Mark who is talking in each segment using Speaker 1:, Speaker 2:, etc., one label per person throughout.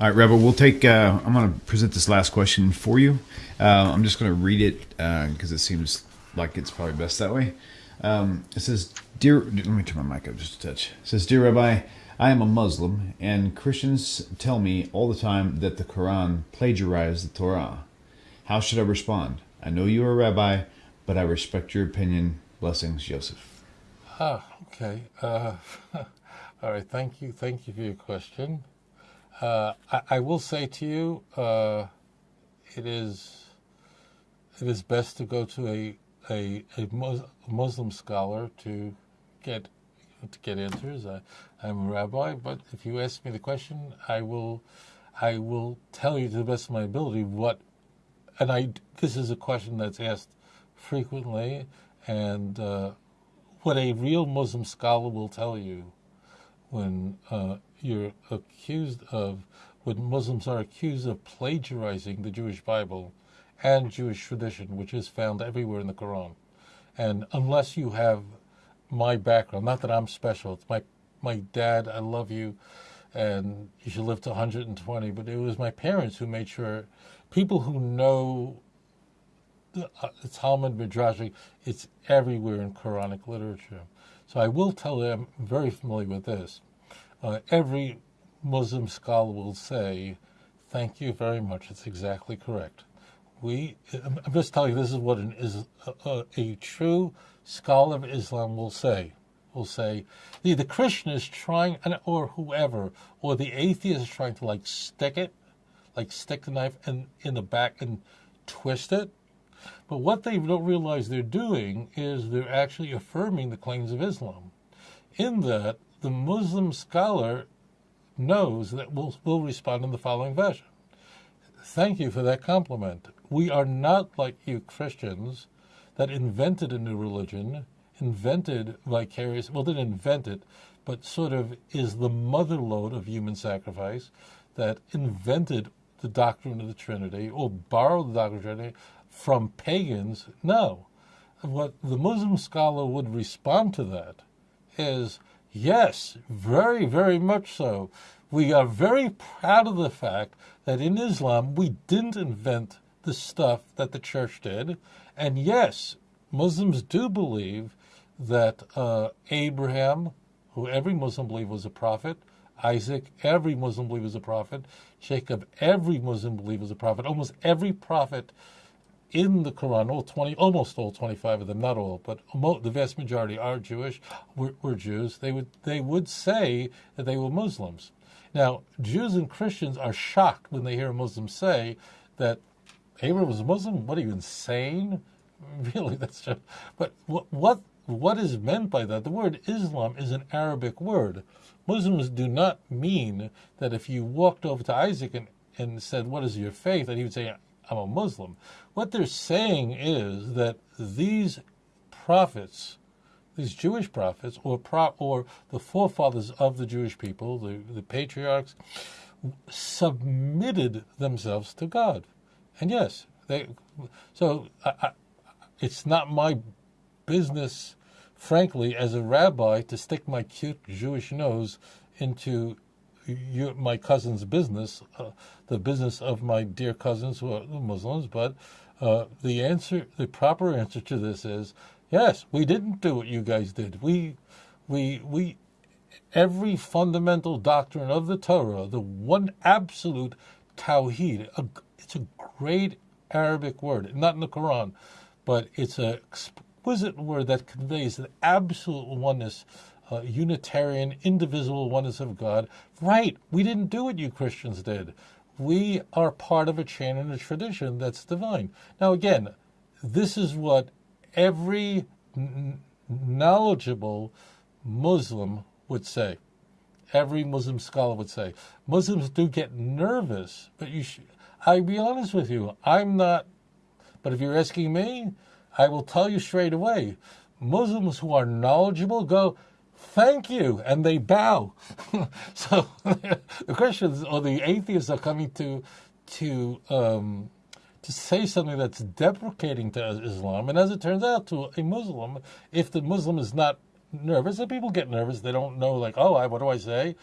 Speaker 1: All right, Rebel, we'll take, uh, I'm going to present this last question for you. Uh, I'm just going to read it because it seems like it's probably best that way. Um, it says, Dear, let me turn my mic up just a touch. It says, Dear Rabbi, I am a Muslim, and Christians tell me all the time that the Quran plagiarized the Torah. How should I respond? I know you are a rabbi, but I respect your opinion. Blessings, Joseph.
Speaker 2: Ah, okay. Uh, all right. Thank you. Thank you for your question. Uh, I, I, will say to you, uh, it is it is best to go to a a, a Muslim scholar to get to get answers. I, I'm a rabbi, but if you ask me the question, I will I will tell you to the best of my ability what. And I this is a question that's asked frequently, and uh, what a real Muslim scholar will tell you when uh, you're accused of, when Muslims are accused of plagiarizing the Jewish Bible and Jewish tradition, which is found everywhere in the Quran. And unless you have my background, not that I'm special, it's my, my dad, I love you, and you should live to 120, but it was my parents who made sure people who know the uh, Talmud Midrashic, it's everywhere in Quranic literature. So I will tell you, I'm very familiar with this. Uh, every Muslim scholar will say, "Thank you very much. It's exactly correct." We, I'm just telling you, this is what an is a, a, true scholar of Islam will say. Will say the the Christian is trying, or whoever, or the atheist is trying to like stick it, like stick the knife in in the back and twist it. But what they don't realize they're doing is they're actually affirming the claims of Islam. In that, the Muslim scholar knows that we'll, we'll respond in the following fashion. Thank you for that compliment. We are not like you Christians that invented a new religion, invented vicarious, well, didn't invent it, but sort of is the mother lode of human sacrifice, that invented the doctrine of the Trinity or borrowed the doctrine of the Trinity from pagans. No. What the Muslim scholar would respond to that is Yes, very, very much so. We are very proud of the fact that in Islam we didn't invent the stuff that the church did. And yes, Muslims do believe that uh, Abraham, who every Muslim believed was a prophet, Isaac, every Muslim believed was a prophet, Jacob, every Muslim believed was a prophet, almost every prophet in the Quran, all 20, almost all 25 of them, not all, but the vast majority are Jewish, were, were, Jews. They would, they would say that they were Muslims. Now, Jews and Christians are shocked when they hear a Muslim say that Abraham was a Muslim. What are you, insane? Really, that's just, but what, what, what is meant by that? The word Islam is an Arabic word. Muslims do not mean that if you walked over to Isaac and, and said, What is your faith? that he would say, I'm a Muslim. What they're saying is that these prophets, these Jewish prophets, or pro, or the forefathers of the Jewish people, the, the patriarchs, submitted themselves to God. And yes, they. So I, I, it's not my business, frankly, as a rabbi, to stick my cute Jewish nose into my cousin's business, uh, the business of my dear cousins who are Muslims. But uh, the answer, the proper answer to this is yes. We didn't do what you guys did. We, we, we. Every fundamental doctrine of the Torah, the one absolute tawhid, a, it's a great Arabic word, not in the Quran, but it's an exquisite word that conveys an absolute oneness uh, Unitarian, indivisible oneness of God. Right, we didn't do what you Christians did. We are part of a chain and a tradition that's divine. Now, again, this is what every knowledgeable Muslim would say. Every Muslim scholar would say. Muslims do get nervous, but you should. I'll be honest with you, I'm not. But if you're asking me, I will tell you straight away. Muslims who are knowledgeable go, thank you, and they bow. so the Christians or the atheists are coming to to um, to say something that's deprecating to Islam, and as it turns out, to a Muslim, if the Muslim is not nervous, and people get nervous, they don't know, like, oh, I, what do I say?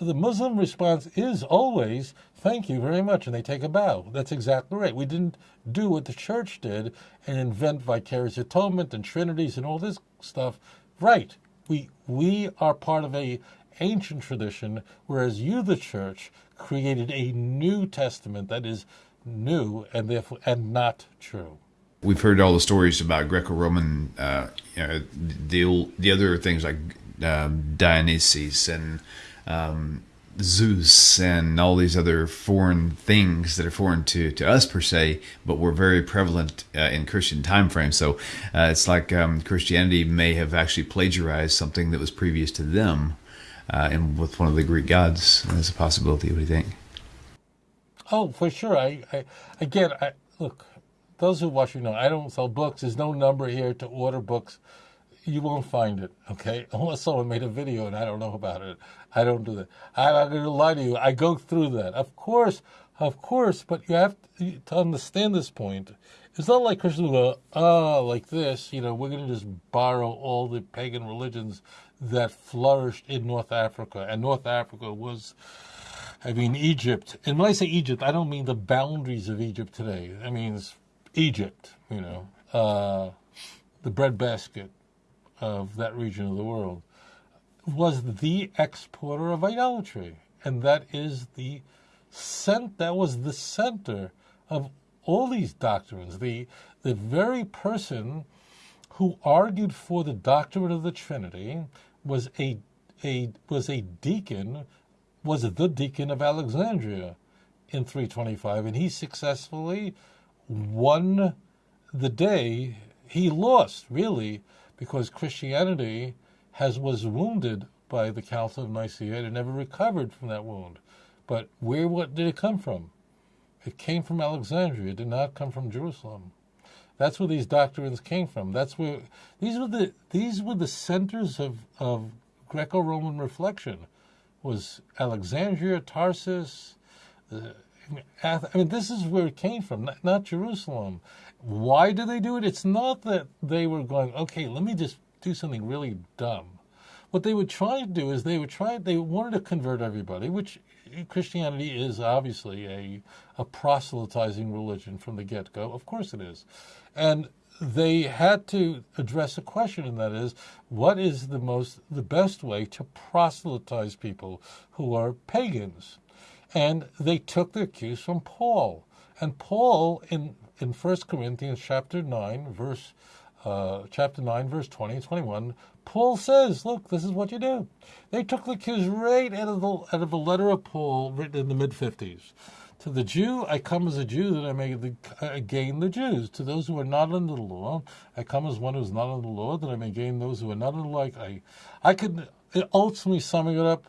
Speaker 2: the Muslim response is always, thank you very much, and they take a bow. That's exactly right. We didn't do what the church did and invent vicarious atonement and trinities and all this stuff. Right. We, we are part of a ancient tradition, whereas you, the church, created a new testament that is new and therefore and not true.
Speaker 1: We've heard all the stories about Greco-Roman, uh, you know, the the other things like um, Dionysus and um, Zeus and all these other foreign things that are foreign to, to us per se, but were very prevalent uh, in Christian time frame. So uh, it's like um, Christianity may have actually plagiarized something that was previous to them, uh, and with one of the Greek gods. That's a possibility. What do you think?
Speaker 2: Oh, for sure. I, I again, I look. Those who watch, you know, I don't sell books. There's no number here to order books you won't find it, okay? Unless someone made a video and I don't know about it. I don't do that. I'm not going to lie to you. I go through that. Of course, of course, but you have to, understand this point. It's not like Christians go, oh, like this, you know, we're going to just borrow all the pagan religions that flourished in North Africa. And North Africa was, I mean, Egypt. And when I say Egypt, I don't mean the boundaries of Egypt today. I mean, Egypt, you know, uh, the breadbasket, of that region of the world, was the exporter of idolatry. And that is the cent that was the center of all these doctrines. The the very person who argued for the doctrine of the Trinity was a a was a deacon, was the deacon of Alexandria in 325, and he successfully won the day. He lost, really, because Christianity has was wounded by the Council of Nicaea and never recovered from that wound. But where what did it come from? It came from Alexandria. It did not come from Jerusalem. That's where these doctrines came from. That's where these were the these were the centers of, of Greco-Roman reflection. Was Alexandria, Tarsus, I mean, this is where it came from, not, not Jerusalem. Why do they do it? It's not that they were going, okay, let me just do something really dumb. What they would try to do is they would try, they wanted to convert everybody, which Christianity is obviously a, a proselytizing religion from the get go. Of course it is. And they had to address a question, and that is, what is the most, the best way to proselytize people who are pagans? And they took their cues from Paul. And Paul in in 1 Corinthians chapter 9, verse uh, chapter 9, verse 20 and 21, Paul says, look, this is what you do. They took the cues right out of the, out of a letter of Paul written in the mid 50s. To the Jew, I come as a Jew that I may uh, gain the Jews. To those who are not under the law, I come as one who is not under the law that I may gain those who are not under the law. I, I could ultimately summing it up,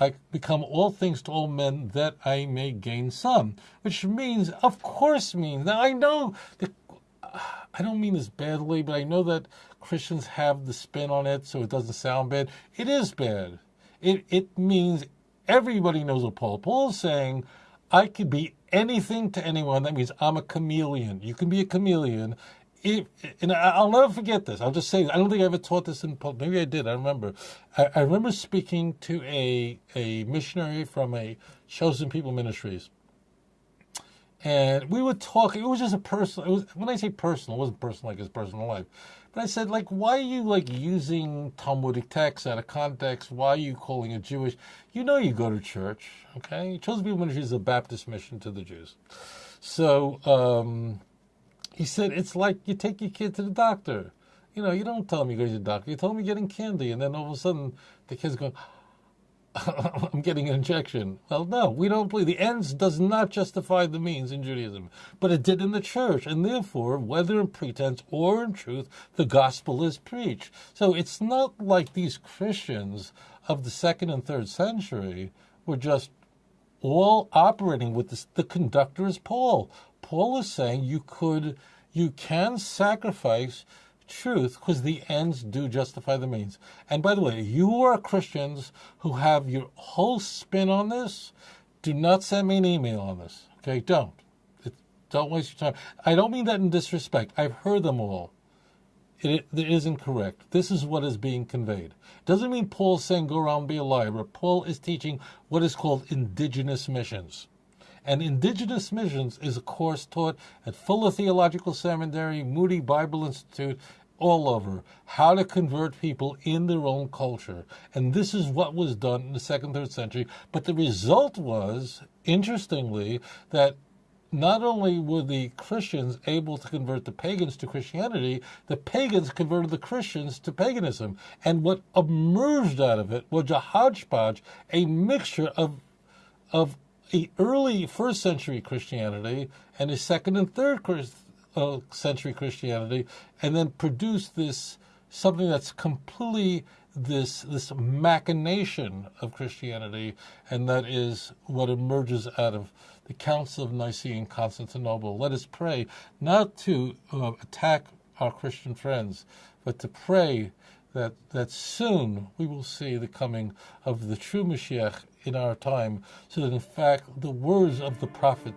Speaker 2: I become all things to all men that I may gain some, which means, of course, means that I know that uh, I don't mean this badly, but I know that Christians have the spin on it, so it doesn't sound bad. It is bad. It it means everybody knows what Paul. Paul is saying, I could be anything to anyone. That means I'm a chameleon. You can be a chameleon, and I'll never forget this. I'll just say I don't think I ever taught this in public. Maybe I did. I remember. I, I, remember speaking to a a missionary from a Chosen People Ministries, and we were talking. It was just a personal. It was when I say personal, it wasn't personal like his personal life. But I said, like, why are you like using Talmudic texts out of context? Why are you calling it Jewish? You know, you go to church, okay? Chosen People Ministries is a Baptist mission to the Jews. So. um he said, it's like you take your kid to the doctor. You know, you don't tell him you go to the doctor. You tell him you're getting candy, and then all of a sudden the kid's going, I'm getting an injection. Well, no, we don't believe. The ends does not justify the means in Judaism, but it did in the church, and therefore, whether in pretense or in truth, the gospel is preached. So it's not like these Christians of the second and third century were just all operating with this. The conductor is Paul. Paul is saying you could, you can sacrifice truth because the ends do justify the means. And by the way, you are Christians who have your whole spin on this. Do not send me an email on this. Okay, don't. It, don't waste your time. I don't mean that in disrespect. I've heard them all. it, it isn't correct. This is what is being conveyed. Doesn't mean Paul's saying go around be a liar, but Paul is teaching what is called indigenous missions. And indigenous missions is a course taught at Fuller Theological Seminary, Moody Bible Institute, all over how to convert people in their own culture. And this is what was done in the second, third century. But the result was, interestingly, that not only were the Christians able to convert the pagans to Christianity, the pagans converted the Christians to paganism. And what emerged out of it was a hodgepodge, a mixture of, of a early first century Christianity and a second and third uh, century Christianity, and then produce this something that's completely this this machination of Christianity, and that is what emerges out of the Council of Nicaea and Constantinople. Let us pray not to uh, attack our Christian friends, but to pray that that soon we will see the coming of the true Mashiach in our time, so that in fact the words of the prophet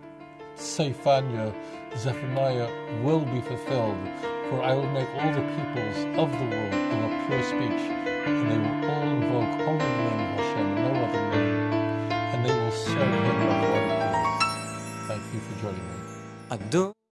Speaker 2: Sephania, Zephaniah will be fulfilled. For I will make all the peoples of the world of a pure speech, and they will all invoke only the name of Hashem, no other name, and they will serve him Thank you for joining me.